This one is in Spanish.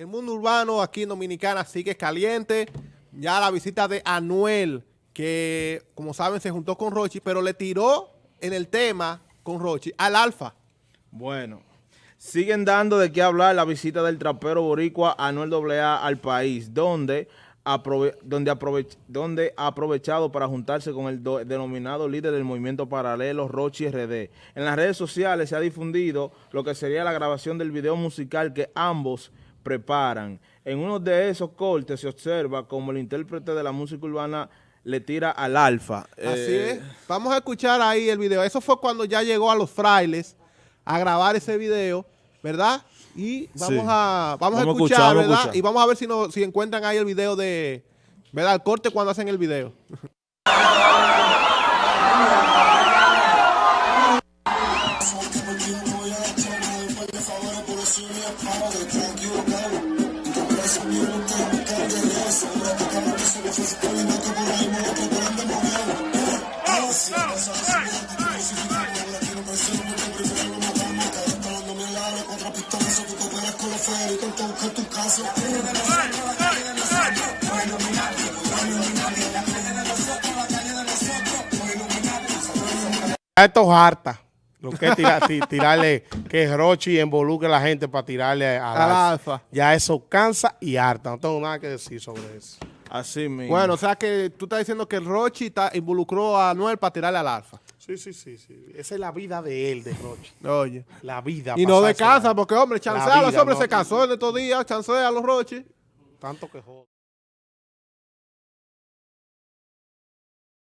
el mundo urbano aquí en Dominicana sigue caliente. Ya la visita de Anuel, que como saben se juntó con Rochi, pero le tiró en el tema con Rochi al Alfa. Bueno, siguen dando de qué hablar la visita del trapero boricua Anuel AA al país, donde donde, ha aprovechado para juntarse con el denominado líder del movimiento paralelo, Rochi RD. En las redes sociales se ha difundido lo que sería la grabación del video musical que ambos preparan. En uno de esos cortes se observa como el intérprete de la música urbana le tira al alfa. Así eh, es. Vamos a escuchar ahí el video. Eso fue cuando ya llegó a los frailes a grabar ese video, ¿verdad? Y vamos a vamos, a escuchar, ¿verdad? Y vamos a ver si, no, si encuentran ahí el video de, ¿verdad? El corte cuando hacen el video. Esto es harta. Lo que es tirarle, que Rochi involucre a la gente para tirarle a, la alfa. Ya eso cansa y harta. No tengo nada que decir sobre eso. Así mismo. Bueno, o sea que tú estás diciendo que Rochi está, involucró a Noel para tirarle al alfa. Sí, sí, sí, sí. Esa es la vida de él, de Rochi. Oye. La vida. Y no de casa, porque hombre, chancea a los hombres se casó en estos días, chancea a los Rochi. Tanto que joder.